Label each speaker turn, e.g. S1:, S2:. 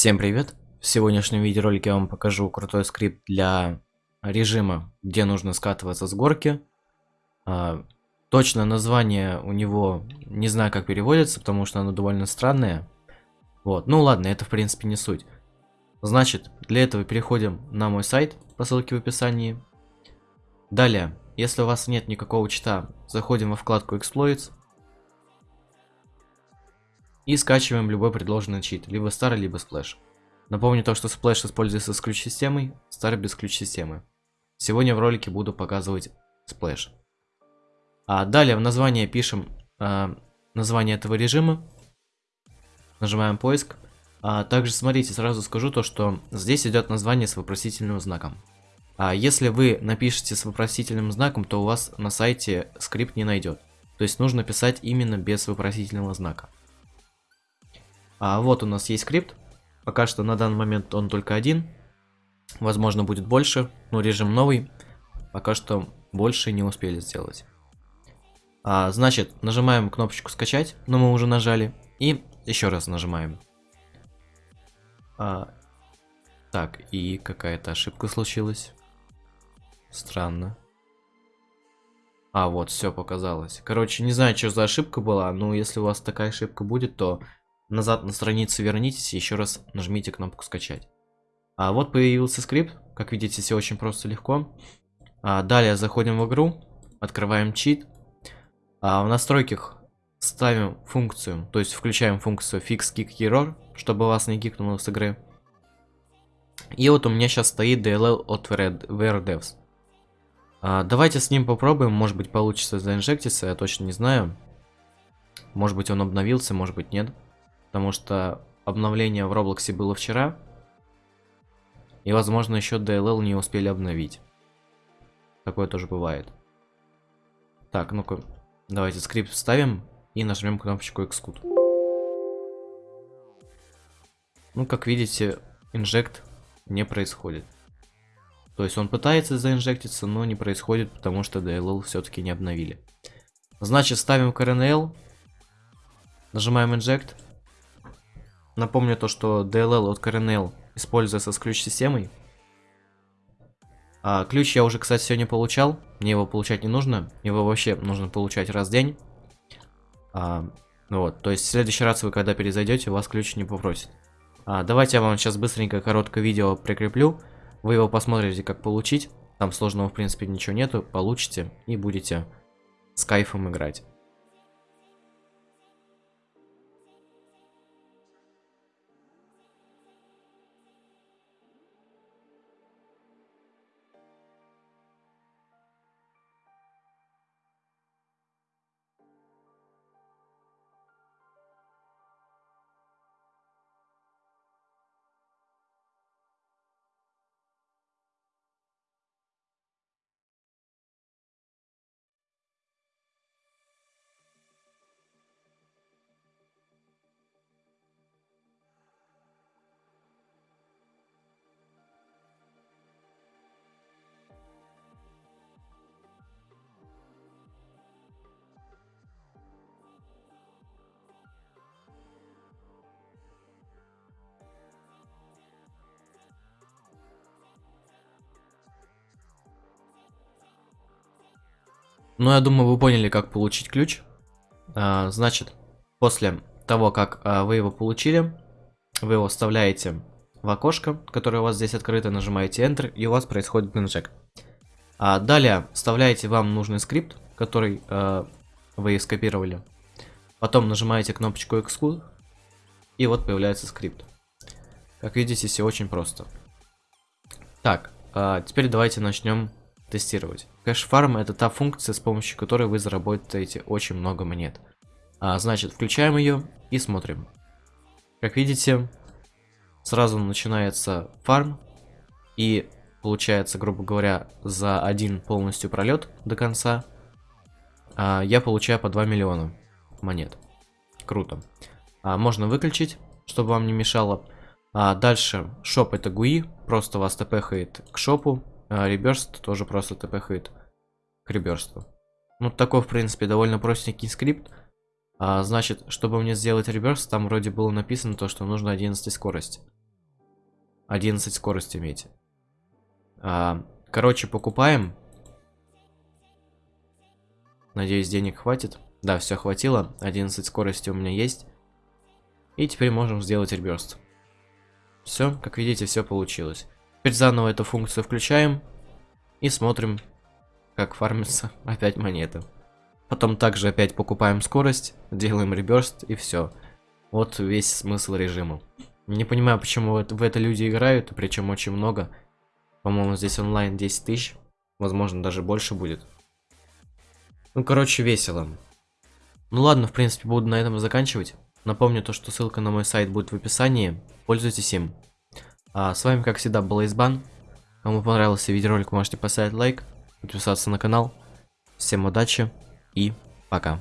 S1: Всем привет! В сегодняшнем видеоролике я вам покажу крутой скрипт для режима, где нужно скатываться с горки. А, точное название у него не знаю как переводится, потому что оно довольно странное. Вот, ну ладно, это в принципе не суть. Значит, для этого переходим на мой сайт по ссылке в описании. Далее, если у вас нет никакого чита, заходим во вкладку Exploits. И скачиваем любой предложенный чит, либо старый, либо Splash. Напомню то, что Splash используется с ключ-системой, старый без ключ-системы. Сегодня в ролике буду показывать Splash. А далее в название пишем а, название этого режима. Нажимаем поиск. А также смотрите, сразу скажу то, что здесь идет название с вопросительным знаком. А если вы напишете с вопросительным знаком, то у вас на сайте скрипт не найдет. То есть нужно писать именно без вопросительного знака. А вот у нас есть скрипт. Пока что на данный момент он только один. Возможно будет больше, но режим новый. Пока что больше не успели сделать. А, значит, нажимаем кнопочку скачать, но мы уже нажали. И еще раз нажимаем. А, так, и какая-то ошибка случилась. Странно. А, вот, все показалось. Короче, не знаю, что за ошибка была, но если у вас такая ошибка будет, то назад на страницу вернитесь и еще раз нажмите кнопку скачать. А вот появился скрипт, как видите, все очень просто легко. А, далее заходим в игру, открываем чит. А, в настройках ставим функцию, то есть включаем функцию fix kick error, чтобы вас не кикнуло с игры. И вот у меня сейчас стоит DLL от VRDevs. А, давайте с ним попробуем, может быть получится заинжектиться, я точно не знаю. Может быть он обновился, может быть нет. Потому что обновление в Роблоксе было вчера. И, возможно, еще DLL не успели обновить. Такое тоже бывает. Так, ну-ка, давайте скрипт вставим и нажмем кнопочку Xcode. Ну, как видите, инжект не происходит. То есть он пытается заинжектиться, но не происходит, потому что DLL все-таки не обновили. Значит, ставим KRNL, нажимаем Inject. Напомню то, что DLL от CRNL используется с ключ-системой. А, ключ я уже, кстати, сегодня получал. Мне его получать не нужно. Его вообще нужно получать раз в день. А, вот, то есть в следующий раз вы когда перезайдете, у вас ключ не попросит. А, давайте я вам сейчас быстренько короткое видео прикреплю. Вы его посмотрите, как получить. Там сложного, в принципе, ничего нету. Получите и будете с кайфом играть. Ну, я думаю, вы поняли, как получить ключ. А, значит, после того, как а, вы его получили, вы его вставляете в окошко, которое у вас здесь открыто, нажимаете Enter, и у вас происходит инжект. А далее вставляете вам нужный скрипт, который а, вы скопировали. Потом нажимаете кнопочку Exclude, и вот появляется скрипт. Как видите, все очень просто. Так, а, теперь давайте начнем тестировать. Кэш-фарм это та функция, с помощью которой вы заработаете очень много монет. А, значит, включаем ее и смотрим. Как видите, сразу начинается фарм. И получается, грубо говоря, за один полностью пролет до конца а, я получаю по 2 миллиона монет. Круто. А, можно выключить, чтобы вам не мешало. А дальше, шоп это GUI, просто вас тпхает к шопу, а реберст тоже просто тпхает к. Ну, такой, в принципе, довольно простенький скрипт. А, значит, чтобы мне сделать реберст, там вроде было написано то, что нужно 11 скорость. 11 скорость имейте. А, короче, покупаем. Надеюсь, денег хватит. Да, все хватило. 11 скорости у меня есть. И теперь можем сделать реберст. Все, как видите, все получилось. Теперь заново эту функцию включаем. И смотрим, как фармится опять монеты. Потом также опять покупаем скорость, делаем реберст и все. Вот весь смысл режима. Не понимаю, почему в это люди играют, причем очень много. По-моему, здесь онлайн 10 тысяч. Возможно, даже больше будет. Ну, короче, весело. Ну ладно, в принципе, буду на этом заканчивать. Напомню то, что ссылка на мой сайт будет в описании. Пользуйтесь им. А с вами, как всегда, был Избан. Кому понравился видеоролик, можете поставить лайк, подписаться на канал. Всем удачи и пока.